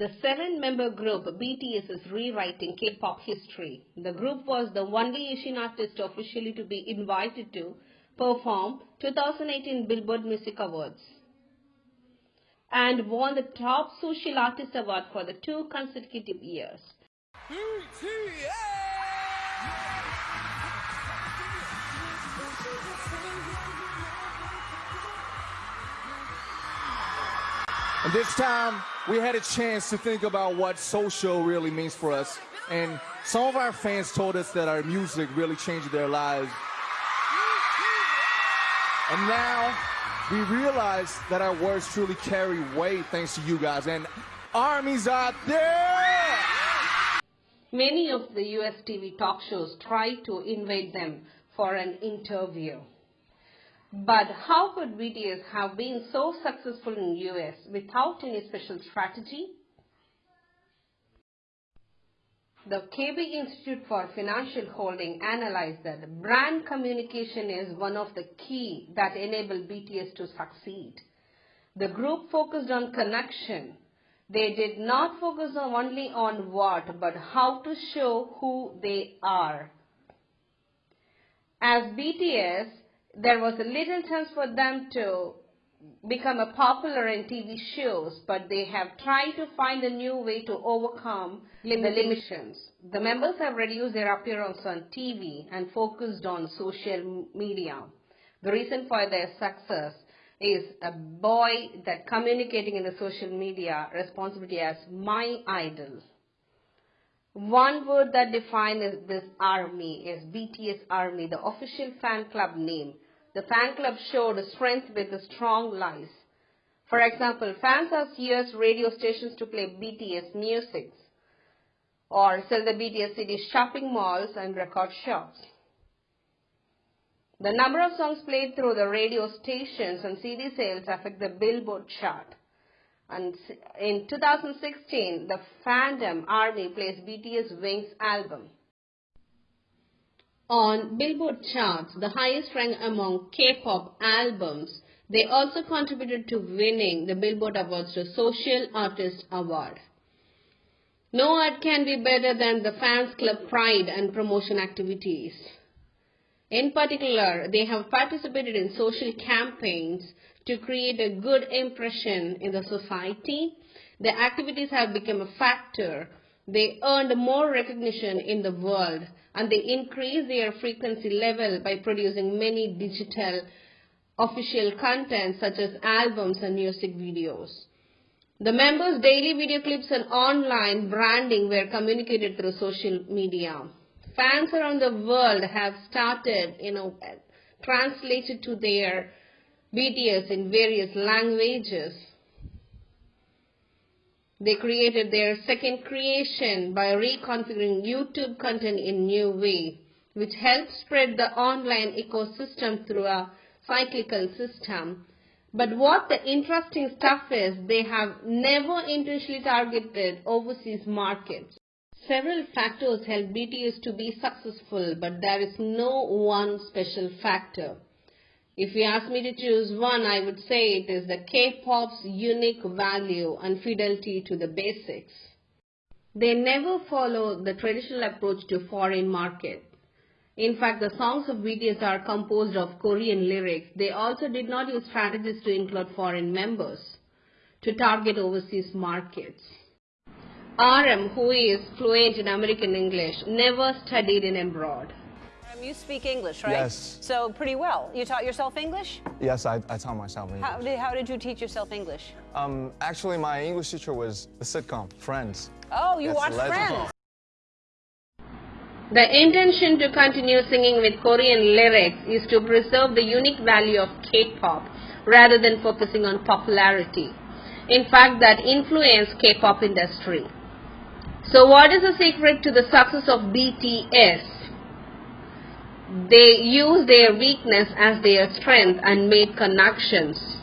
The seven-member group BTS is rewriting K-pop history. The group was the only Asian artist officially to be invited to perform 2018 Billboard Music Awards and won the Top Social Artist Award for the two consecutive years. And this time, we had a chance to think about what social really means for us. And some of our fans told us that our music really changed their lives. And now, we realize that our words truly carry weight thanks to you guys. And armies out there! Many of the US TV talk shows try to invite them for an interview. But how could BTS have been so successful in US without any special strategy? The KB Institute for Financial Holding analyzed that brand communication is one of the key that enable BTS to succeed. The group focused on connection. They did not focus on only on what, but how to show who they are. As BTS, there was a little chance for them to become a popular in TV shows, but they have tried to find a new way to overcome the limitations. The members have reduced their appearance on TV and focused on social media. The reason for their success is a boy that communicating in the social media responsibility as my idol. One word that defines this army is BTS Army, the official fan club name. The fan club showed strength with strong lies. For example, fans asked US radio stations to play BTS music or sell the BTS CDs shopping malls and record shops. The number of songs played through the radio stations and CD sales affect the Billboard chart. And in 2016, the fandom army placed BTS Wings album. On Billboard charts, the highest rank among K-pop albums, they also contributed to winning the Billboard Awards Top Social Artist Award. No art can be better than the fans club pride and promotion activities. In particular, they have participated in social campaigns to create a good impression in the society. Their activities have become a factor. They earned more recognition in the world and they increased their frequency level by producing many digital official content such as albums and music videos. The members' daily video clips and online branding were communicated through social media. Fans around the world have started, you know, translated to their BTS in various languages. They created their second creation by reconfiguring YouTube content in new way, which helped spread the online ecosystem through a cyclical system. But what the interesting stuff is, they have never intentionally targeted overseas markets. Several factors help BTS to be successful, but there is no one special factor. If you ask me to choose one, I would say it is the K-pop's unique value and fidelity to the basics. They never follow the traditional approach to foreign market. In fact, the songs of BTS are composed of Korean lyrics. They also did not use strategies to include foreign members to target overseas markets. RM, who is fluent in American English, never studied in abroad. You speak English, right? Yes. So pretty well. You taught yourself English? Yes, I, I taught myself English. How did, how did you teach yourself English? Um, actually, my English teacher was the sitcom, Friends. Oh, you Yes, watched Friends. The intention to continue singing with Korean lyrics is to preserve the unique value of K-pop rather than focusing on popularity. In fact, that influenced K-pop industry. So what is the secret to the success of BTS? They use their weakness as their strength and made connections.